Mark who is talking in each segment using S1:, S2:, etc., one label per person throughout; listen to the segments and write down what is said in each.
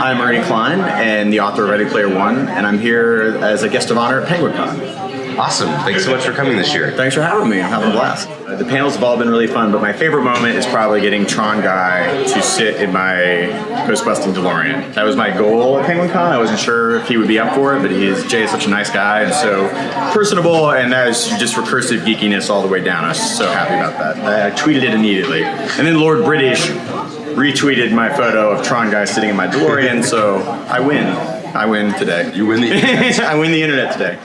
S1: I'm Ernie Cline and the author of Ready Player One, and I'm here as a guest of honor at Penguicon.
S2: Awesome. Thanks so much for coming this year.
S1: Thanks for having me. I'm having a blast. Uh, the panels have all been really fun, but my favorite moment is probably getting Tron Guy to sit in my Ghostbusting DeLorean. That was my goal at Penguicon. I wasn't sure if he would be up for it, but he is, Jay is such a nice guy and so personable, and that is just recursive geekiness all the way down. I was so happy about that. I tweeted it immediately. And then Lord British retweeted my photo of Tron Guy sitting in my DeLorean, so I win. I win today.
S2: You win the internet.
S1: I win the internet today.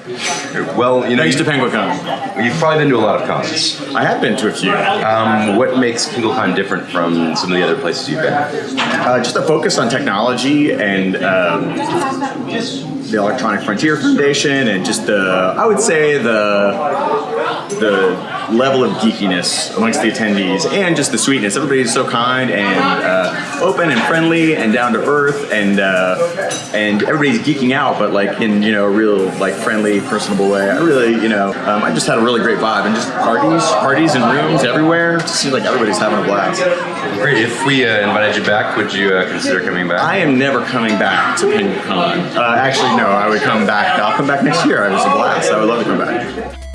S2: Well, you know,
S1: Thanks to
S2: you,
S1: Penguicon.
S2: you've probably been to a lot of cons.
S1: I have been to a few.
S2: Um, what makes Penguicon different from some of the other places you've been?
S1: Uh, just a focus on technology and um, the Electronic Frontier Foundation, and just the I would say the the level of geekiness amongst the attendees, and just the sweetness. Everybody's so kind and uh, open and friendly and down to earth, and uh, and everybody's geeking out, but like in you know a real like friendly, personable way. I really you know um, I just had a really great vibe, and just parties, parties and rooms everywhere. It seems like everybody's having a blast.
S2: Great. If we uh, invited you back, would you uh, consider coming back?
S1: I am never coming back to Penguicon. Uh, actually, no, I would come back. I'll come back next year. It was a blast. I would love to come back.